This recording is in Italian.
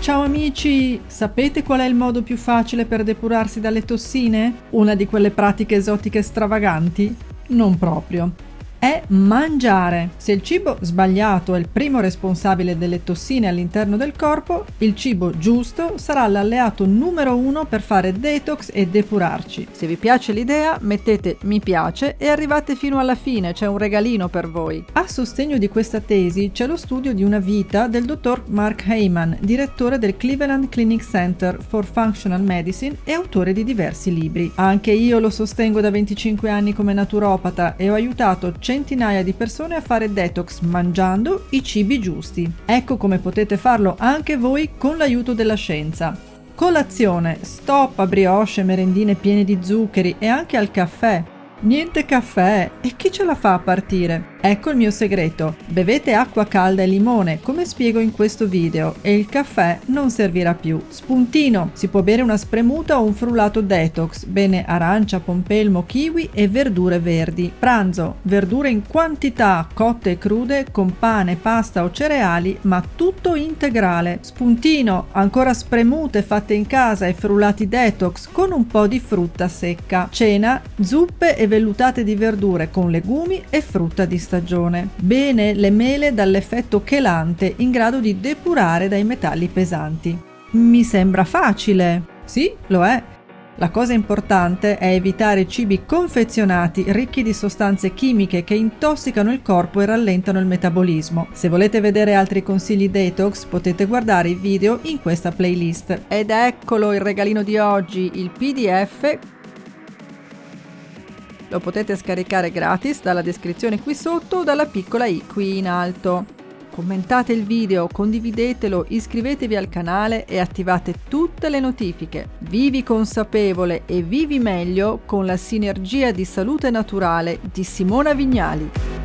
Ciao amici! Sapete qual è il modo più facile per depurarsi dalle tossine? Una di quelle pratiche esotiche stravaganti? Non proprio è mangiare. Se il cibo sbagliato è il primo responsabile delle tossine all'interno del corpo, il cibo giusto sarà l'alleato numero uno per fare detox e depurarci. Se vi piace l'idea, mettete mi piace e arrivate fino alla fine, c'è un regalino per voi. A sostegno di questa tesi c'è lo studio di una vita del dottor Mark Heyman, direttore del Cleveland Clinic Center for Functional Medicine e autore di diversi libri. Anche io lo sostengo da 25 anni come naturopata e ho aiutato centinaia di persone a fare detox mangiando i cibi giusti. Ecco come potete farlo anche voi con l'aiuto della scienza. Colazione, stop a brioche, merendine piene di zuccheri e anche al caffè. Niente caffè e chi ce la fa a partire? Ecco il mio segreto. Bevete acqua calda e limone, come spiego in questo video, e il caffè non servirà più. Spuntino. Si può bere una spremuta o un frullato detox. Bene arancia, pompelmo, kiwi e verdure verdi. Pranzo. Verdure in quantità, cotte e crude, con pane, pasta o cereali, ma tutto integrale. Spuntino. Ancora spremute fatte in casa e frullati detox con un po' di frutta secca. Cena. Zuppe e vellutate di verdure con legumi e frutta di stagione. Bene le mele dall'effetto chelante in grado di depurare dai metalli pesanti. Mi sembra facile. Sì, lo è. La cosa importante è evitare cibi confezionati ricchi di sostanze chimiche che intossicano il corpo e rallentano il metabolismo. Se volete vedere altri consigli detox potete guardare i video in questa playlist. Ed eccolo il regalino di oggi, il PDF lo potete scaricare gratis dalla descrizione qui sotto o dalla piccola i qui in alto. Commentate il video, condividetelo, iscrivetevi al canale e attivate tutte le notifiche. Vivi consapevole e vivi meglio con la sinergia di salute naturale di Simona Vignali.